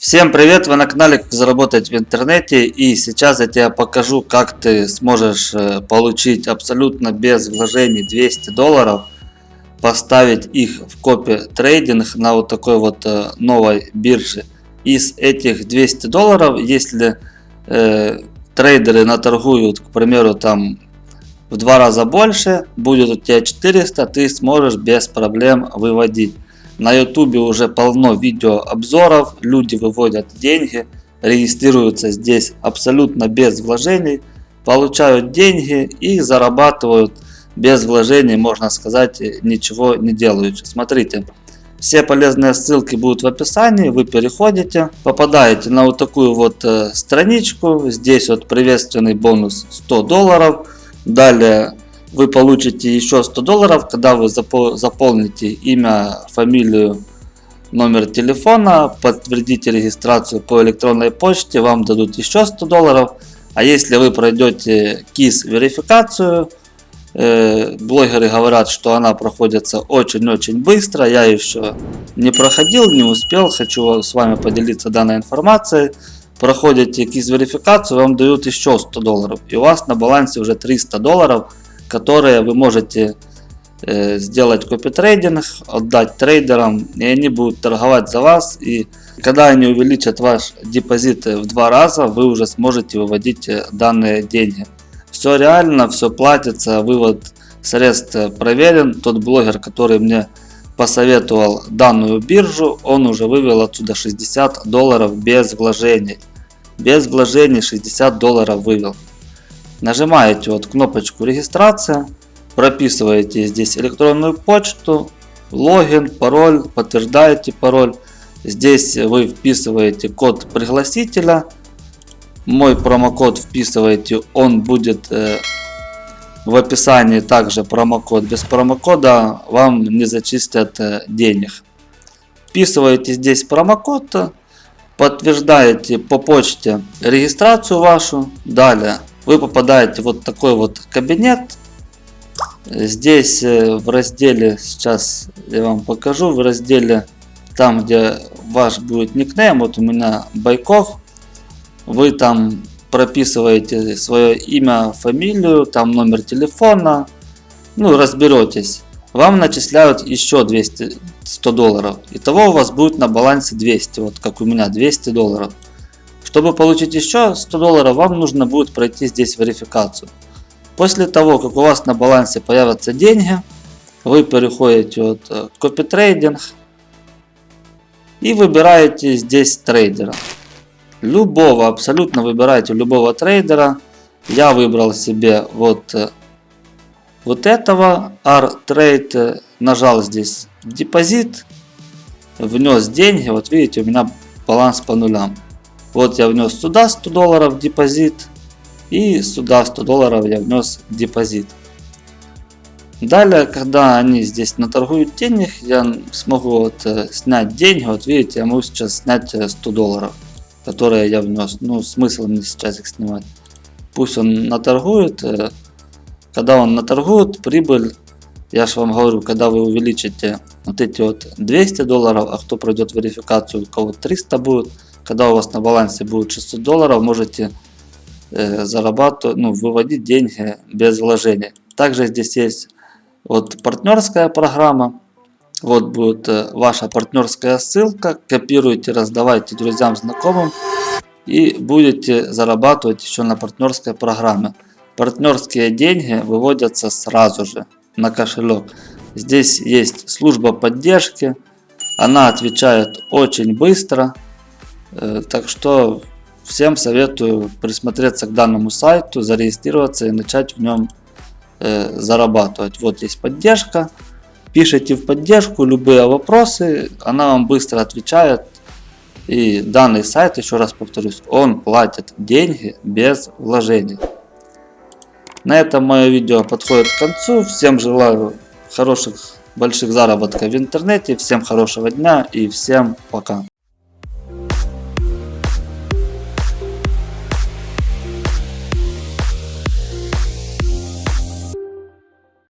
Всем привет! Вы на канале заработать в интернете и сейчас я тебе покажу как ты сможешь э, получить абсолютно без вложений 200 долларов поставить их в копи трейдинг на вот такой вот э, новой бирже из этих 200 долларов если э, трейдеры наторгуют к примеру там в два раза больше будет у тебя 400 ты сможешь без проблем выводить на ютубе уже полно видео обзоров, люди выводят деньги, регистрируются здесь абсолютно без вложений, получают деньги и зарабатывают без вложений, можно сказать, ничего не делают. Смотрите, все полезные ссылки будут в описании, вы переходите, попадаете на вот такую вот э, страничку, здесь вот приветственный бонус 100 долларов, далее вы получите еще 100 долларов, когда вы заполните имя, фамилию, номер телефона, подтвердите регистрацию по электронной почте, вам дадут еще 100 долларов. А если вы пройдете KISS верификацию, э, блогеры говорят, что она проходится очень-очень быстро, я еще не проходил, не успел, хочу с вами поделиться данной информацией. Проходите KISS верификацию, вам дают еще 100 долларов, и у вас на балансе уже 300 долларов, которые вы можете э, сделать копитрейдинг, отдать трейдерам, и они будут торговать за вас. И когда они увеличат ваш депозит в два раза, вы уже сможете выводить э, данные деньги. Все реально, все платится, вывод средств проверен. Тот блогер, который мне посоветовал данную биржу, он уже вывел отсюда 60 долларов без вложений. Без вложений 60 долларов вывел. Нажимаете вот кнопочку регистрация, прописываете здесь электронную почту, логин, пароль, подтверждаете пароль. Здесь вы вписываете код пригласителя. Мой промокод вписываете, он будет э, в описании также промокод. Без промокода вам не зачистят э, денег. Вписываете здесь промокод, подтверждаете по почте регистрацию вашу. Далее вы попадаете в вот такой вот кабинет. Здесь э, в разделе, сейчас я вам покажу, в разделе там, где ваш будет никнейм, вот у меня Байков, вы там прописываете свое имя, фамилию, там номер телефона, ну разберетесь. Вам начисляют еще 200, 100 долларов. Итого у вас будет на балансе 200, вот как у меня 200 долларов. Чтобы получить еще 100 долларов, вам нужно будет пройти здесь верификацию. После того, как у вас на балансе появятся деньги, вы переходите от э, Copy Trading и выбираете здесь трейдера. Любого, абсолютно выбираете любого трейдера. Я выбрал себе вот, э, вот этого R-Trade, нажал здесь депозит, внес деньги, вот видите, у меня баланс по нулям. Вот я внес сюда 100 долларов депозит. И сюда 100 долларов я внес депозит. Далее, когда они здесь наторгуют денег, я смогу вот, э, снять деньги. Вот видите, я могу сейчас снять 100 э, долларов, которые я внес. Ну, смысл мне сейчас их снимать. Пусть он наторгует. Э, когда он наторгует, прибыль, я же вам говорю, когда вы увеличите вот эти вот 200 долларов, а кто пройдет верификацию, у кого 300 будет, когда у вас на балансе будет 600 долларов, можете э, зарабатывать, ну, выводить деньги без вложения. Также здесь есть вот партнерская программа. Вот будет э, ваша партнерская ссылка. Копируйте, раздавайте друзьям, знакомым. И будете зарабатывать еще на партнерской программе. Партнерские деньги выводятся сразу же на кошелек. Здесь есть служба поддержки. Она отвечает очень быстро. Э, так что всем советую присмотреться к данному сайту, зарегистрироваться и начать в нем э, зарабатывать. Вот есть поддержка. Пишите в поддержку любые вопросы, она вам быстро отвечает. И данный сайт, еще раз повторюсь, он платит деньги без вложений. На этом мое видео подходит к концу. Всем желаю хороших, больших заработков в интернете. Всем хорошего дня и всем пока.